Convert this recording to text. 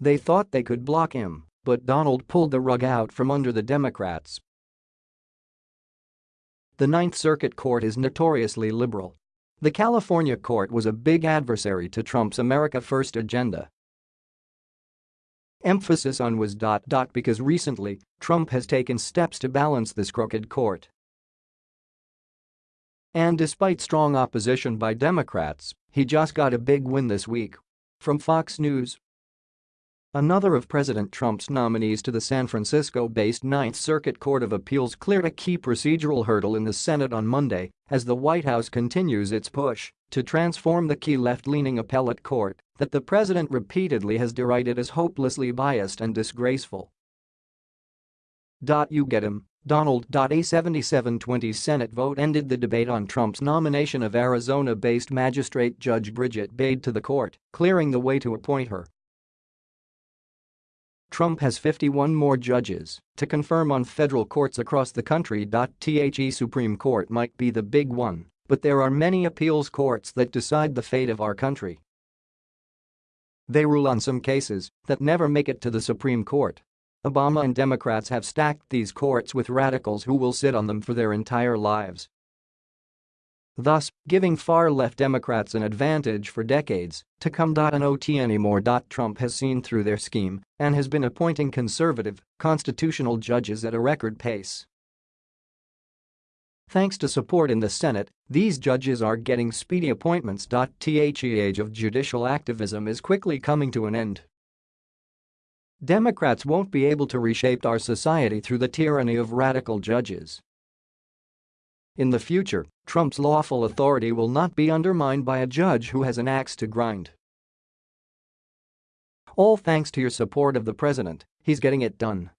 They thought they could block him, but Donald pulled the rug out from under the Democrats. The Ninth Circuit Court is notoriously liberal. The California court was a big adversary to Trump's America First agenda. Emphasis on was. Because recently, Trump has taken steps to balance this crooked court. And despite strong opposition by Democrats, he just got a big win this week. From Fox News, Another of President Trump's nominees to the San Francisco-based Ninth Circuit Court of Appeals cleared a key procedural hurdle in the Senate on Monday as the White House continues its push to transform the key left-leaning appellate court that the president repeatedly has derided as hopelessly biased and disgraceful. You get him, Donald. A 77-20 Senate vote ended the debate on Trump's nomination of Arizona-based magistrate Judge Bridget Bade to the court, clearing the way to appoint her Trump has 51 more judges to confirm on federal courts across the country. The Supreme Court might be the big one, but there are many appeals courts that decide the fate of our country. They rule on some cases that never make it to the Supreme Court. Obama and Democrats have stacked these courts with radicals who will sit on them for their entire lives thus giving far-left Democrats an advantage for decades to come. Not anymore. Trump has seen through their scheme and has been appointing conservative, constitutional judges at a record pace. Thanks to support in the Senate, these judges are getting speedy appointments. The age of judicial activism is quickly coming to an end. Democrats won't be able to reshape our society through the tyranny of radical judges. In the future, Trump's lawful authority will not be undermined by a judge who has an axe to grind. All thanks to your support of the president, he's getting it done.